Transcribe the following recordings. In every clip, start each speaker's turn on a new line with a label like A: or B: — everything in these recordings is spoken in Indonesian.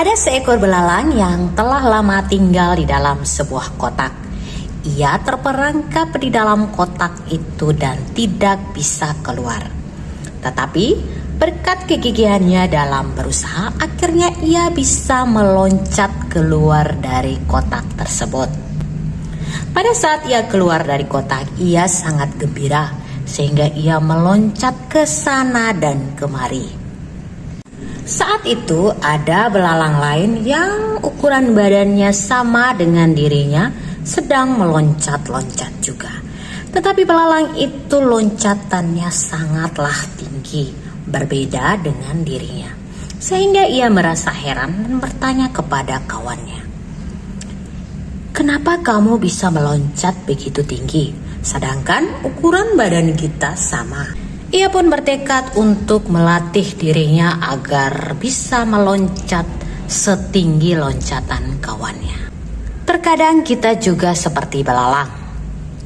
A: Ada seekor belalang yang telah lama tinggal di dalam sebuah kotak. Ia terperangkap di dalam kotak itu dan tidak bisa keluar. Tetapi berkat kegigihannya dalam berusaha, akhirnya ia bisa meloncat keluar dari kotak tersebut. Pada saat ia keluar dari kotak, ia sangat gembira sehingga ia meloncat ke sana dan kemari. Saat itu ada belalang lain yang ukuran badannya sama dengan dirinya sedang meloncat-loncat juga. Tetapi belalang itu loncatannya sangatlah tinggi, berbeda dengan dirinya. Sehingga ia merasa heran dan bertanya kepada kawannya. Kenapa kamu bisa meloncat begitu tinggi, sedangkan ukuran badan kita sama? Ia pun bertekad untuk melatih dirinya agar bisa meloncat setinggi loncatan kawannya. Terkadang kita juga seperti belalang.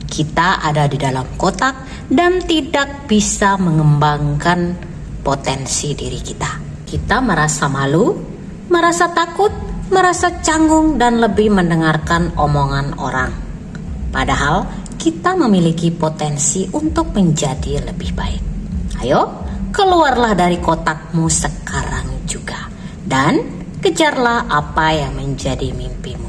A: Kita ada di dalam kotak dan tidak bisa mengembangkan potensi diri kita. Kita merasa malu, merasa takut, merasa canggung, dan lebih mendengarkan omongan orang. Padahal kita memiliki potensi untuk menjadi lebih baik. Ayo, keluarlah dari kotakmu sekarang juga dan kejarlah apa yang menjadi mimpimu.